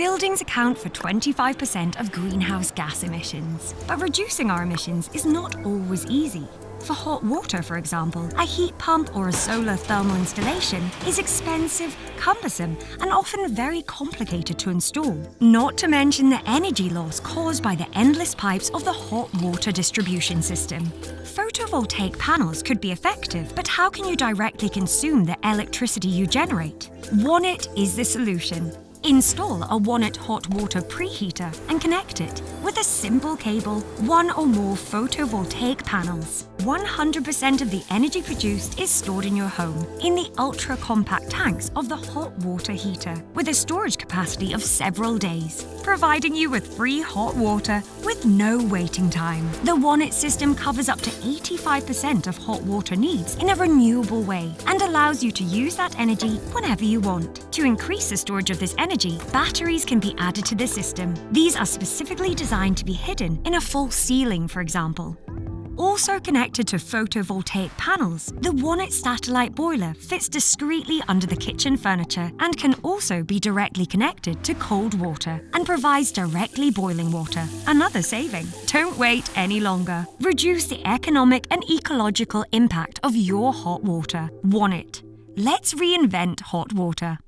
Buildings account for 25% of greenhouse gas emissions. But reducing our emissions is not always easy. For hot water, for example, a heat pump or a solar thermal installation is expensive, cumbersome, and often very complicated to install. Not to mention the energy loss caused by the endless pipes of the hot water distribution system. Photovoltaic panels could be effective, but how can you directly consume the electricity you generate? Wonnet is the solution. Install a Wonnet hot water preheater and connect it with a simple cable, one or more photovoltaic panels. 100% of the energy produced is stored in your home in the ultra-compact tanks of the hot water heater with a storage capacity of several days, providing you with free hot water with no waiting time. The Wonnet system covers up to 85% of hot water needs in a renewable way and allows you to use that energy whenever you want. To increase the storage of this energy, batteries can be added to the system. These are specifically designed to be hidden in a false ceiling, for example. Also connected to photovoltaic panels, the Wonnet satellite boiler fits discreetly under the kitchen furniture and can also be directly connected to cold water and provides directly boiling water. Another saving. Don't wait any longer. Reduce the economic and ecological impact of your hot water. Wonnet. Let's reinvent hot water.